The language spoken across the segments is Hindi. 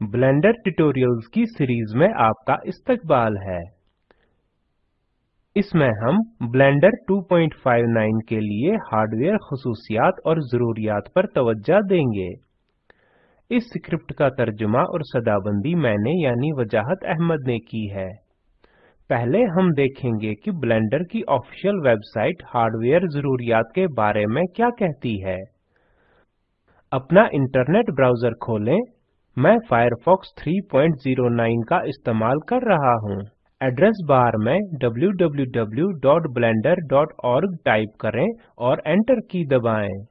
ब्लेंडर ट्यूटोरियल्स की सीरीज़ में आपका इस्तकबाल है। इसमें हम ब्लेंडर 259 के लिए हार्डवेयर खसूसियात और ज़रूरियात पर तवज्जो देंगे। इस स्क्रिप्ट का तर्जुमा और सदाबंदी मैंने यानी वजाहत अहमद ने की है। पहले हम देखेंगे कि ब्लेंडर की ऑफिशियल वेबसाइट हार्डवेयर जरूरियात के बारे में क्या कहती है। अपना इंटरनेट ब्राउज़र खोलें मैं फायरफॉक्स 309 का इस्तेमाल कर रहा हूँ। एड्रेस बार में www.blender.org टाइप करें और एंटर की दबाएँ।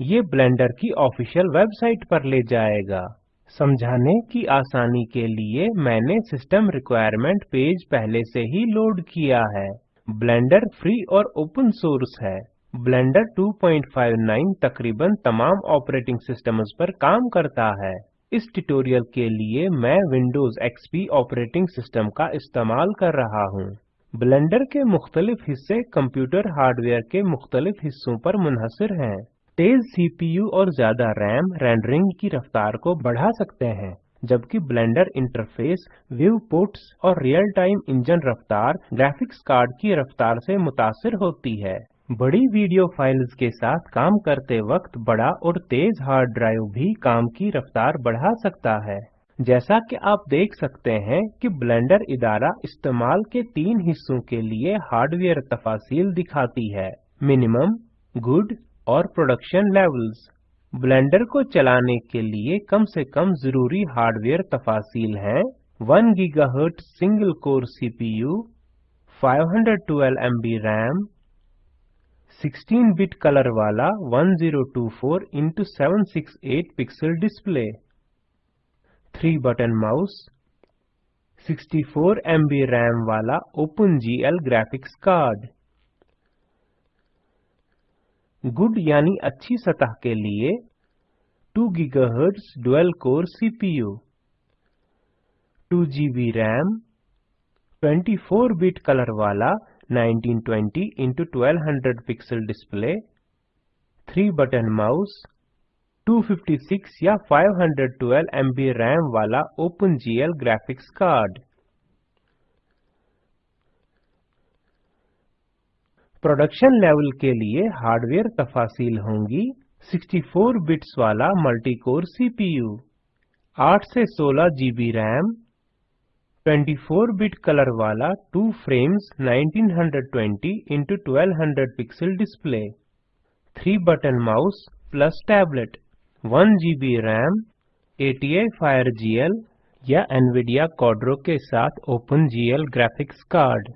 ये ब्लेंडर की ऑफिशियल वेबसाइट पर ले जाएगा। समझाने की आसानी के लिए मैंने सिस्टम रिक्वायरमेंट पेज पहले से ही लोड किया है। ब्लेंडर फ्री और ओपन सोर्स है। ब्लेंडर 259 तकरीबन तमाम ऑपरेटिंग सिस्टम्स पर काम करता है। इस ट्यूटोरियल के लिए मैं विंडोज़ एक्सपी ऑपरेटिंग सिस्टम का इस्तेमाल कर रहा हूँ। ब्लेंडर के मुख्तलिफ़ हिस्से कंप्यूटर हार्डवेयर के मुख्तलिफ़ हिस्सों पर मुनहसर हैं। तेज सीपीयू और ज़्यादा रैम रेंडरिंग की रफ्तार को बढ़ा सकते हैं, जबकि ब्लेंडर इंटरफेस, व्यू पोर्ट्स और रियल टाइम इंजन रफ्तार, ग्राफिक्स कार्ड की रफ्तार से मुतासर होती है। बड़ी वीडियो फाइल्स के साथ काम करते वक्त बड़ा और तेज हार्ड ड्राइव भी काम की रफ्तार बढ़ा सकता है। जैसा कि आप देख सकते हैं कि ब्लेंडर इदारा इस्तेमाल के तीन हिस्सों के लिए हार्डवेयर तफासिल दिखाती है। मिनिमम, गुड और प्रोडक्शन लेवल्स। ब्लेंडर को चलाने के लिए कम से कम ज़रूरी हार्डवेयर तफासिल हैं। 1 gigahertz single core CPU 512 MB RAM 16 bit colour वाला 1024 into 768 pixel display 3 button mouse 64 MB RAM वाला OpenGL ग्राफिक्स कार्ड गुड यानी अच्छी सतह के लिए 2 GHz dual core CPU 2 GB RAM 24 bit colour वाला 1920 into 1200 pixel display 3 button mouse 256 या 512 MB RAM वाला OpenGL graphics card production level के लिए हार्डवेयर तफासिल होंगी 64 बिट्स वाला मल्टी कोर सीपीयू 8 से 16 जीबी रैम 24 बिट कलर वाला 2 frames 1920 into 1200 pixel display. 3 button mouse plus tablet. 1 GB RAM ATI FireGL या NVIDIA Quadro के साथ OpenGL ग्राफिक्स कार्ड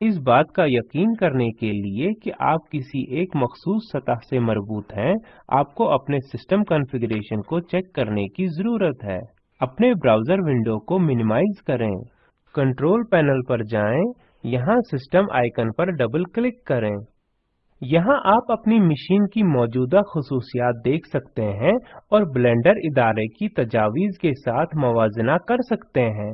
इस बात का यकीन करने के लिए कि आप किसी एक मखसूस सतह से मरबूत हैं, आपको अपने सिस्टम कॉन्फ़िगरेशन को चेक करने की ज़रूरत है। अपने ब्राउज़र विंडो को मिनिमाइज करें। कंट्रोल पैनल पर जाएँ। यहाँ सिस्टम आइकन पर डबल क्लिक करें। यहाँ आप अपनी मशीन की मौजूदा खसूसियात देख सकते हैं और ब्लेंडर इदारे की तजावीज के साथ मवाजना कर सकते हैं।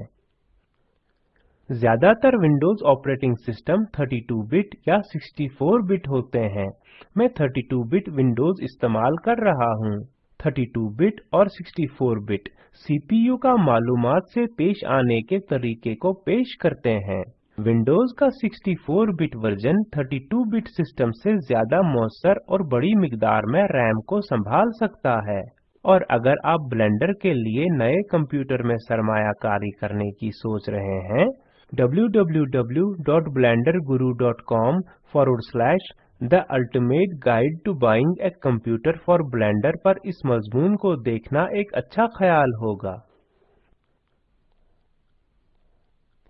ज़्यादातर विंडोज़ ऑपरेटिंग सिस्टम 32 बिट या 64 बिट होते हैं। मैं 32 बिट विंडोज़ इस्तेमाल कर रहा हूँ। 32 बिट और 64 बिट सीपीयू का मालूमात से पेश आने के तरीके को पेश करते हैं। विंडोज़ का 64 बिट वर्जन 32 बिट सिस्टम से ज़्यादा मौसर और बड़ी मिकदार में रैम को संभाल सकता है। और अगर आप ब्लेंडर के लिए नए कंप्यूटर में सरमायाकारी करने की सोच रहे हैं, www.blenderguru.com forward slash the ultimate guide to buying a computer for Blender पर इस मजमून को देखना एक अच्छा ख्याल होगा।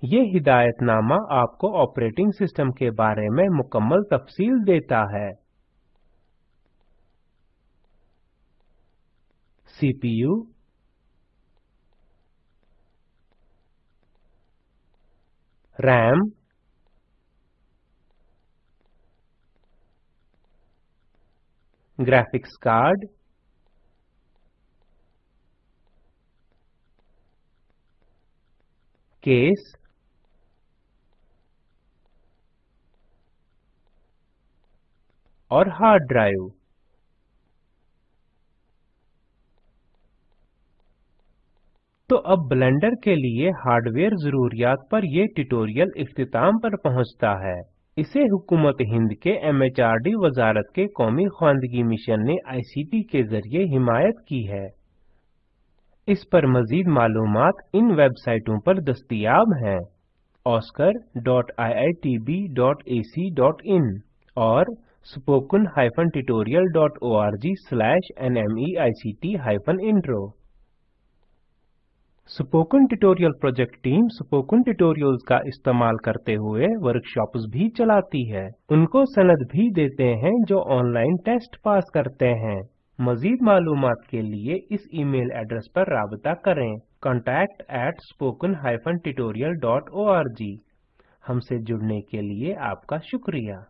ये हिदायतनामा आपको ऑपरेटिंग सिस्टम के बारे में मुकम्मल तफसील देता है। CPU RAM graphics card, case, और हार्ड ड्राइव तो अब ब्लेंडर के लिए हार्डवेयर जरूरियात पर ये ट्यूटोरियल इख्तिताम पर पहुँचता है। इसे हुकूमत हिंद के एमएचआरडी वजारत के कौमी ख्वानदगी मिशन ने आईसीटी के ज़रिए हिमायत की है। इस पर मजीद मालूम इन वेबसाइटों पर दस्तियाब हैं। oscar.iitb.ac.in और spoken-tutorial.org/nmeict-intro spoken tutorial project team spoken tutorials का इस्तेमाल करते हुए वर्कशॉप्स भी चलाती है। उनको सनद भी देते हैं जो ऑनलाइन टेस्ट पास करते हैं। मजीद मालूम के लिए इस ईमेल एड्रेस पर राबता करें। contact at spoken tutorial org हमसे जुड़ने के लिए आपका शुक्रिया।